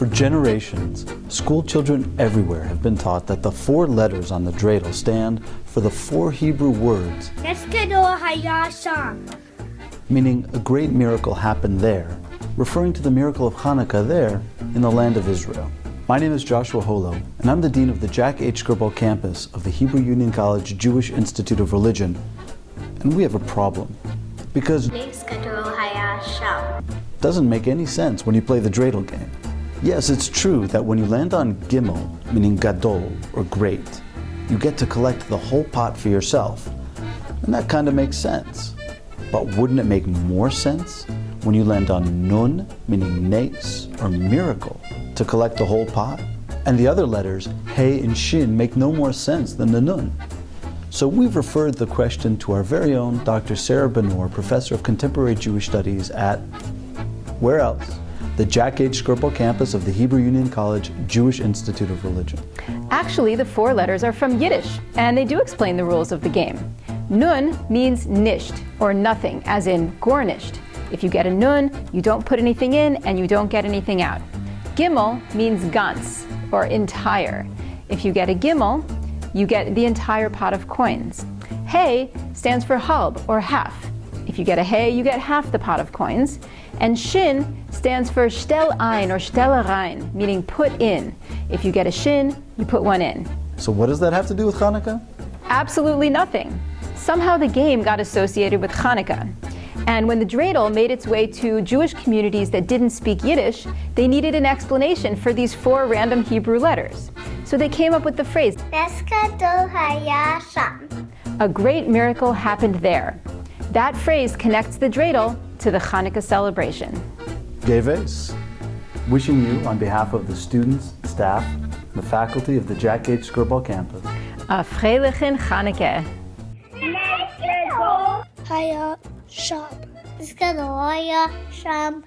For generations, school children everywhere have been taught that the four letters on the dreidel stand for the four Hebrew words, meaning a great miracle happened there, referring to the miracle of Hanukkah there in the land of Israel. My name is Joshua Holo, and I'm the Dean of the Jack H. Skirball campus of the Hebrew Union College Jewish Institute of Religion. And we have a problem, because it Nes Gadol Haya Sham. doesn't make any sense when you play the dreidel game. Yes, it's true that when you land on Gimel, meaning Gadol, or great, you get to collect the whole pot for yourself. And that kind of makes sense. But wouldn't it make more sense when you land on Nun, meaning Nes, or miracle, to collect the whole pot? And the other letters, He and Shin, make no more sense than the Nun. So we've referred the question to our very own Dr. Sarah Benor, Professor of Contemporary Jewish Studies at, where else? The Jack H. Skirball campus of the Hebrew Union College Jewish Institute of Religion. Actually, the four letters are from Yiddish, and they do explain the rules of the game. Nun means nisht, or nothing, as in gornisht. If you get a nun, you don't put anything in and you don't get anything out. Gimel means ganz, or entire. If you get a gimel, you get the entire pot of coins. Hey stands for halb, or half. If you get a hey, you get half the pot of coins. And shin stands for stell ein or stelle rein, meaning put in. If you get a shin, you put one in. So what does that have to do with Hanukkah? Absolutely nothing. Somehow the game got associated with Hanukkah. And when the dreidel made its way to Jewish communities that didn't speak Yiddish, they needed an explanation for these four random Hebrew letters. So they came up with the phrase, Eskador Hayasham. a great miracle happened there. That phrase connects the dreidel to the Hanukkah celebration. Geves. Wishing you, on behalf of the students, staff, and the faculty of the Jack H. Skirball campus, A freilichen Hanukkah. Haya Sham. Eskador Hayasham.